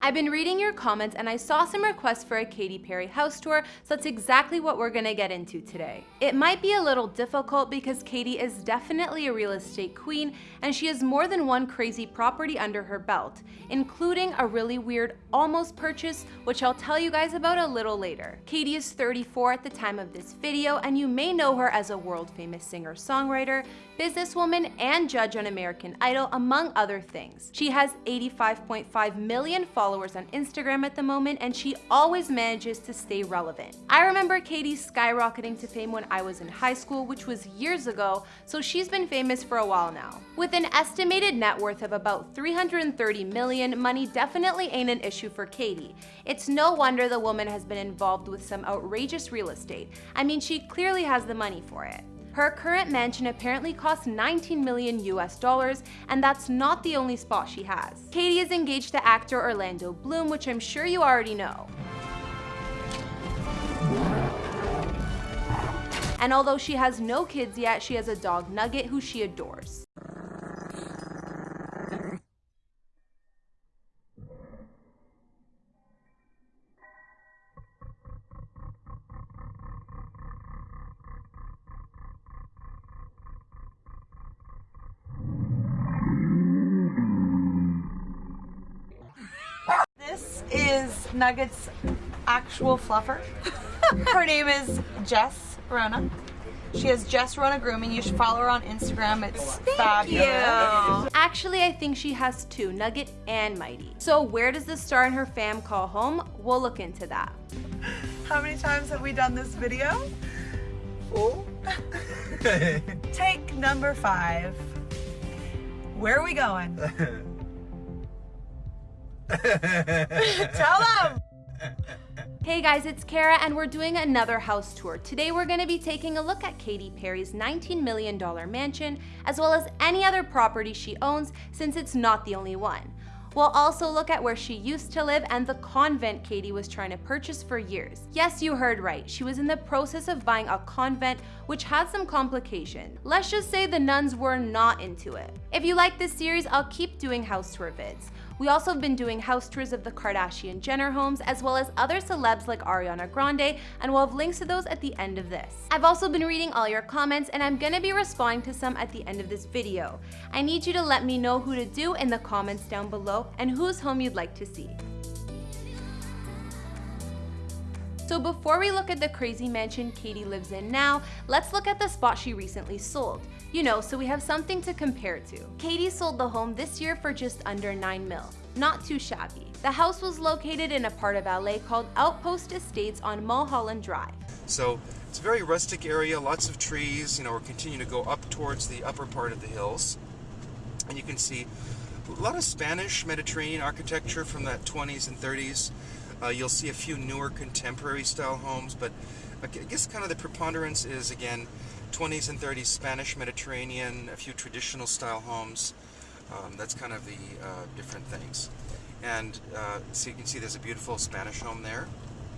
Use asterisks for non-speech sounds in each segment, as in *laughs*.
I've been reading your comments and I saw some requests for a Katy Perry house tour, so that's exactly what we're gonna get into today. It might be a little difficult because Katy is definitely a real estate queen and she has more than one crazy property under her belt, including a really weird almost purchase, which I'll tell you guys about a little later. Katy is 34 at the time of this video and you may know her as a world famous singer-songwriter, businesswoman, and judge on American Idol, among other things. She has 85.5 million followers on Instagram at the moment, and she always manages to stay relevant. I remember Katy skyrocketing to fame when I was in high school, which was years ago, so she's been famous for a while now. With an estimated net worth of about 330 million, money definitely ain't an issue for Katy. It's no wonder the woman has been involved with some outrageous real estate. I mean, she clearly has the money for it. Her current mansion apparently costs 19 million US dollars, and that's not the only spot she has. Katy is engaged to actor Orlando Bloom, which I'm sure you already know. And although she has no kids yet, she has a dog Nugget who she adores. This is Nugget's actual fluffer. *laughs* her name is Jess Rona. She has Jess Rona Grooming. You should follow her on Instagram. It's Thank fabulous. Actually, I think she has two, Nugget and Mighty. So where does the star and her fam call home? We'll look into that. How many times have we done this video? Oh. *laughs* Take number five. Where are we going? *laughs* Tell them! Hey guys, it's Kara and we're doing another house tour. Today we're going to be taking a look at Katy Perry's $19 million mansion, as well as any other property she owns since it's not the only one. We'll also look at where she used to live and the convent Katy was trying to purchase for years. Yes, you heard right. She was in the process of buying a convent, which had some complications. Let's just say the nuns were not into it. If you like this series, I'll keep doing house tour vids. We also have been doing house tours of the Kardashian Jenner homes as well as other celebs like Ariana Grande and we'll have links to those at the end of this. I've also been reading all your comments and I'm gonna be responding to some at the end of this video. I need you to let me know who to do in the comments down below and whose home you'd like to see. So before we look at the crazy mansion Katy lives in now, let's look at the spot she recently sold. You know, so we have something to compare to. Katy sold the home this year for just under 9 mil. Not too shabby. The house was located in a part of LA called Outpost Estates on Mulholland Drive. So it's a very rustic area, lots of trees. You know, we're continuing to go up towards the upper part of the hills. And you can see a lot of Spanish Mediterranean architecture from that 20s and 30s. Uh, you'll see a few newer contemporary style homes, but I guess kind of the preponderance is again 20s and 30s Spanish Mediterranean, a few traditional style homes. Um, that's kind of the uh, different things. And uh, so you can see there's a beautiful Spanish home there.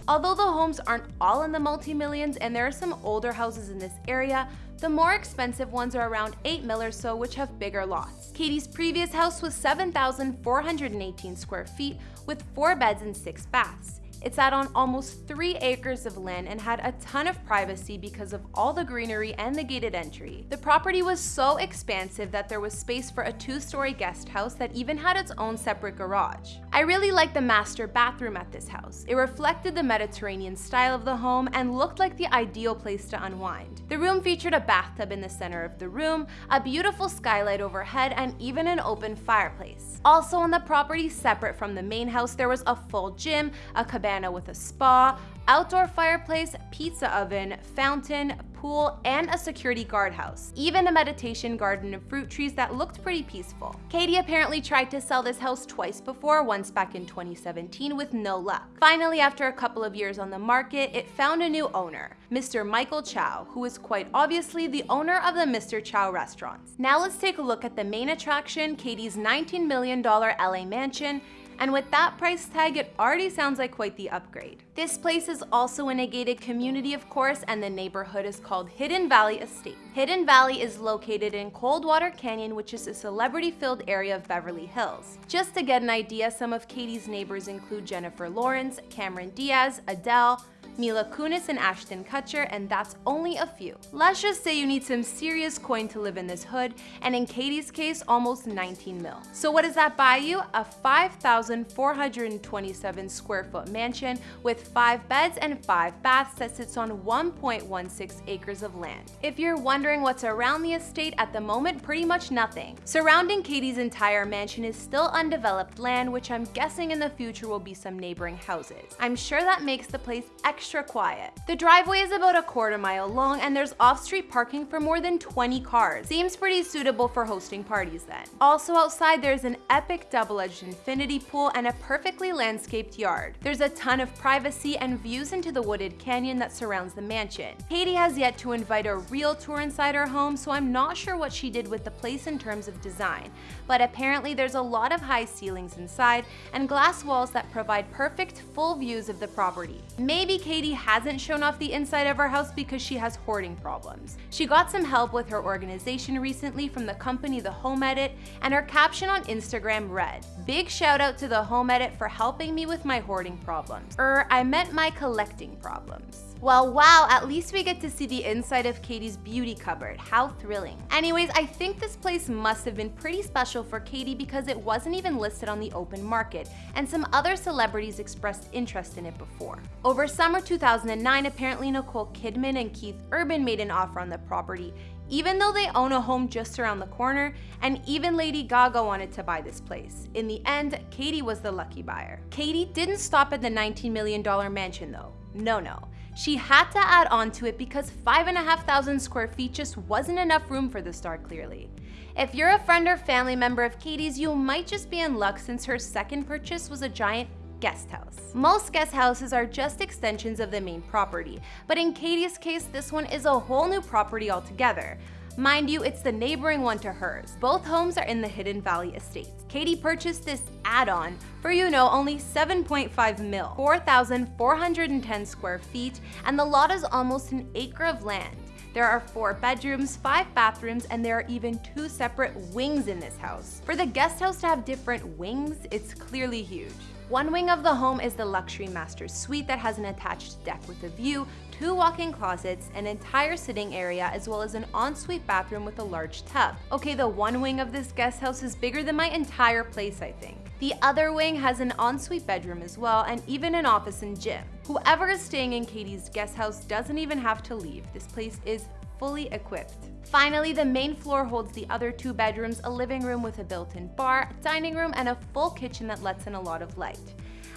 Although the homes aren't all in the multi-millions and there are some older houses in this area, the more expensive ones are around 8 mil or so which have bigger lots. Katy's previous house was 7,418 square feet with 4 beds and 6 baths. It sat on almost 3 acres of land and had a ton of privacy because of all the greenery and the gated entry. The property was so expansive that there was space for a two-story guest house that even had its own separate garage. I really liked the master bathroom at this house. It reflected the Mediterranean style of the home and looked like the ideal place to unwind. The room featured a bathtub in the center of the room, a beautiful skylight overhead, and even an open fireplace. Also on the property, separate from the main house, there was a full gym, a cabana cabana with a spa, outdoor fireplace, pizza oven, fountain, pool, and a security guardhouse. Even a meditation garden and fruit trees that looked pretty peaceful. Katy apparently tried to sell this house twice before, once back in 2017 with no luck. Finally, after a couple of years on the market, it found a new owner, Mr. Michael Chow, who is quite obviously the owner of the Mr. Chow restaurants. Now let's take a look at the main attraction, Katy's $19 million LA mansion, and with that price tag, it already sounds like quite the upgrade. This place is also in a gated community, of course, and the neighborhood is called Hidden Valley Estate. Hidden Valley is located in Coldwater Canyon, which is a celebrity-filled area of Beverly Hills. Just to get an idea, some of Katy's neighbors include Jennifer Lawrence, Cameron Diaz, Adele, Mila Kunis and Ashton Kutcher, and that's only a few. Let's just say you need some serious coin to live in this hood, and in Katy's case, almost 19 mil. So what does that buy you? A 5,427 square foot mansion with 5 beds and 5 baths that sits on 1.16 acres of land. If you're wondering what's around the estate at the moment, pretty much nothing. Surrounding Katy's entire mansion is still undeveloped land, which I'm guessing in the future will be some neighboring houses. I'm sure that makes the place extra quiet. The driveway is about a quarter mile long and there's off-street parking for more than 20 cars. Seems pretty suitable for hosting parties then. Also outside there's an epic double-edged infinity pool and a perfectly landscaped yard. There's a ton of privacy and views into the wooded canyon that surrounds the mansion. Katy has yet to invite a real tour inside her home, so I'm not sure what she did with the place in terms of design, but apparently there's a lot of high ceilings inside and glass walls that provide perfect full views of the property. Maybe Katy hasn't shown off the inside of her house because she has hoarding problems. She got some help with her organization recently from the company The Home Edit, and her caption on Instagram read, Big shout out to The Home Edit for helping me with my hoarding problems. Er, I meant my collecting problems. Well, wow, at least we get to see the inside of Katy's beauty cupboard. How thrilling. Anyways, I think this place must have been pretty special for Katy because it wasn't even listed on the open market, and some other celebrities expressed interest in it before. Over summer 2009, apparently Nicole Kidman and Keith Urban made an offer on the property, even though they own a home just around the corner, and even Lady Gaga wanted to buy this place. In the end, Katy was the lucky buyer. Katy didn't stop at the $19 million mansion though. No, no. She had to add on to it because 5,500 square feet just wasn't enough room for the star clearly. If you're a friend or family member of Katy's, you might just be in luck since her second purchase was a giant guest house. Most guest houses are just extensions of the main property, but in Katy's case, this one is a whole new property altogether. Mind you, it's the neighboring one to hers. Both homes are in the Hidden Valley Estate. Katy purchased this add-on for, you know, only 7.5 mil, 4,410 square feet, and the lot is almost an acre of land. There are four bedrooms, five bathrooms, and there are even two separate wings in this house. For the guest house to have different wings, it's clearly huge. One wing of the home is the luxury master suite that has an attached deck with a view, two walk-in closets, an entire sitting area, as well as an ensuite bathroom with a large tub. Okay, the one wing of this guest house is bigger than my entire place, I think. The other wing has an ensuite bedroom as well, and even an office and gym. Whoever is staying in Katy's guest house doesn't even have to leave. This place is fully equipped. Finally, the main floor holds the other two bedrooms, a living room with a built-in bar, dining room, and a full kitchen that lets in a lot of light.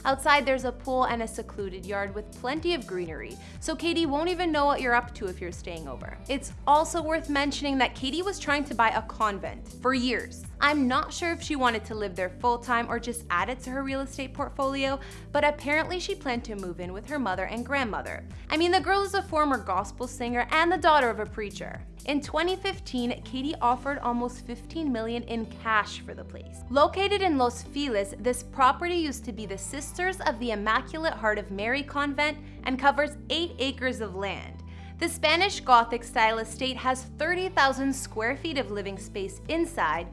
Outside, there's a pool and a secluded yard with plenty of greenery, so Katy won't even know what you're up to if you're staying over. It's also worth mentioning that Katy was trying to buy a convent for years. I'm not sure if she wanted to live there full time or just add it to her real estate portfolio, but apparently she planned to move in with her mother and grandmother. I mean, the girl is a former gospel singer and the daughter of a preacher. In 2015, Katy offered almost 15 million in cash for the place. Located in Los Feliz, this property used to be the Sisters of the Immaculate Heart of Mary convent and covers 8 acres of land. The Spanish Gothic style estate has 30,000 square feet of living space inside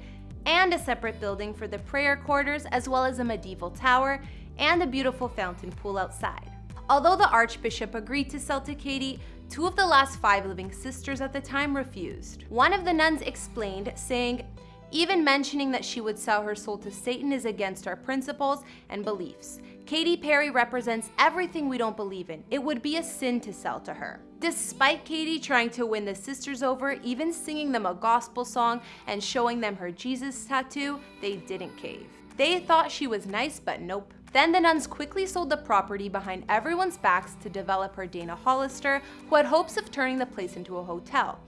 and a separate building for the prayer quarters as well as a medieval tower and a beautiful fountain pool outside. Although the Archbishop agreed to sell to Katy, Two of the last five living sisters at the time refused. One of the nuns explained, saying, even mentioning that she would sell her soul to Satan is against our principles and beliefs. Katy Perry represents everything we don't believe in. It would be a sin to sell to her. Despite Katy trying to win the sisters over, even singing them a gospel song and showing them her Jesus tattoo, they didn't cave. They thought she was nice, but nope. Then the nuns quickly sold the property behind everyone's backs to developer Dana Hollister, who had hopes of turning the place into a hotel.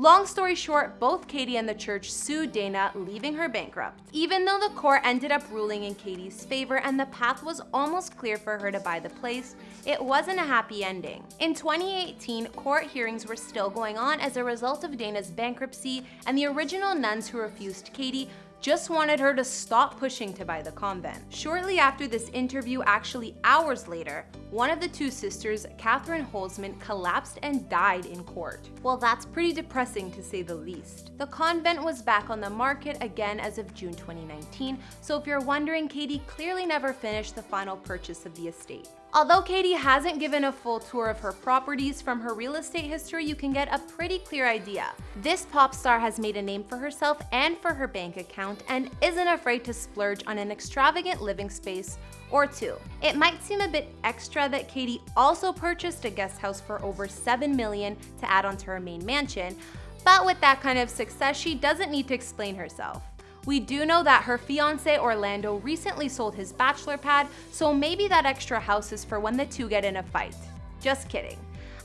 Long story short, both Katy and the church sued Dana, leaving her bankrupt. Even though the court ended up ruling in Katy's favor and the path was almost clear for her to buy the place, it wasn't a happy ending. In 2018, court hearings were still going on as a result of Dana's bankruptcy, and the original nuns who refused Katy just wanted her to stop pushing to buy the convent. Shortly after this interview, actually hours later, one of the two sisters, Catherine Holzman, collapsed and died in court. Well, that's pretty depressing to say the least. The convent was back on the market again as of June 2019, so if you're wondering, Katy clearly never finished the final purchase of the estate. Although Katy hasn't given a full tour of her properties, from her real estate history you can get a pretty clear idea. This pop star has made a name for herself and for her bank account and isn't afraid to splurge on an extravagant living space or two. It might seem a bit extra that Katy also purchased a guest house for over 7 million to add onto her main mansion, but with that kind of success, she doesn't need to explain herself. We do know that her fiance Orlando recently sold his bachelor pad, so maybe that extra house is for when the two get in a fight. Just kidding.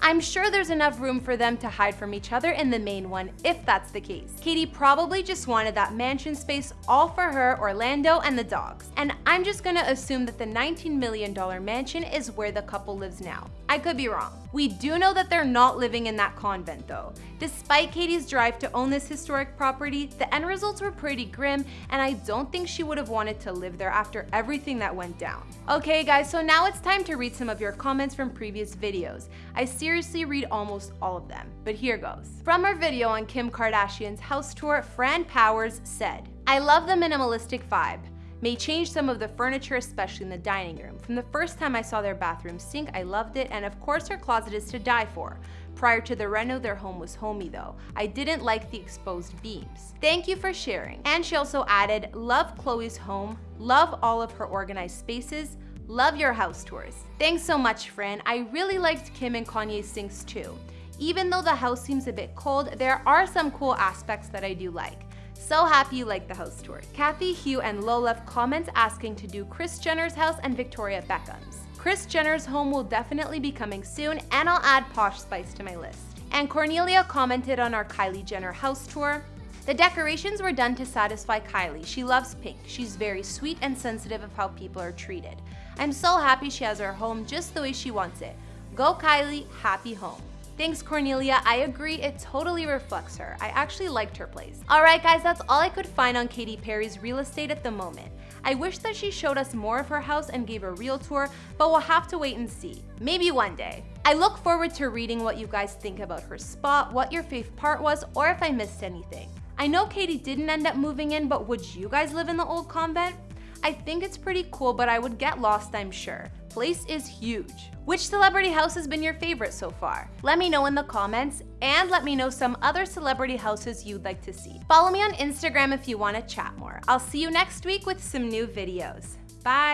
I'm sure there's enough room for them to hide from each other in the main one, if that's the case. Katy probably just wanted that mansion space all for her, Orlando, and the dogs. And I'm just gonna assume that the $19 million mansion is where the couple lives now. I could be wrong. We do know that they're not living in that convent though. Despite Katy's drive to own this historic property, the end results were pretty grim and I don't think she would have wanted to live there after everything that went down. Okay guys, so now it's time to read some of your comments from previous videos. I seriously read almost all of them, but here goes. From our video on Kim Kardashian's house tour, Fran Powers said, I love the minimalistic vibe may change some of the furniture, especially in the dining room. From the first time I saw their bathroom sink, I loved it, and of course her closet is to die for. Prior to the reno, their home was homey though. I didn't like the exposed beams. Thank you for sharing. And she also added, love Chloe's home, love all of her organized spaces, love your house tours. Thanks so much, Fran. I really liked Kim and Kanye's sinks too. Even though the house seems a bit cold, there are some cool aspects that I do like. So happy you liked the house tour. Kathy, Hugh, and Lo left comments asking to do Kris Jenner's house and Victoria Beckham's. Kris Jenner's home will definitely be coming soon, and I'll add Posh Spice to my list. And Cornelia commented on our Kylie Jenner house tour. The decorations were done to satisfy Kylie. She loves pink. She's very sweet and sensitive of how people are treated. I'm so happy she has her home just the way she wants it. Go Kylie, happy home. Thanks, Cornelia. I agree, it totally reflects her. I actually liked her place. Alright guys, that's all I could find on Katy Perry's real estate at the moment. I wish that she showed us more of her house and gave a real tour, but we'll have to wait and see. Maybe one day. I look forward to reading what you guys think about her spot, what your fave part was, or if I missed anything. I know Katy didn't end up moving in, but would you guys live in the old convent? I think it's pretty cool, but I would get lost, I'm sure. Place is huge. Which celebrity house has been your favorite so far? Let me know in the comments, and let me know some other celebrity houses you'd like to see. Follow me on Instagram if you want to chat more. I'll see you next week with some new videos. Bye!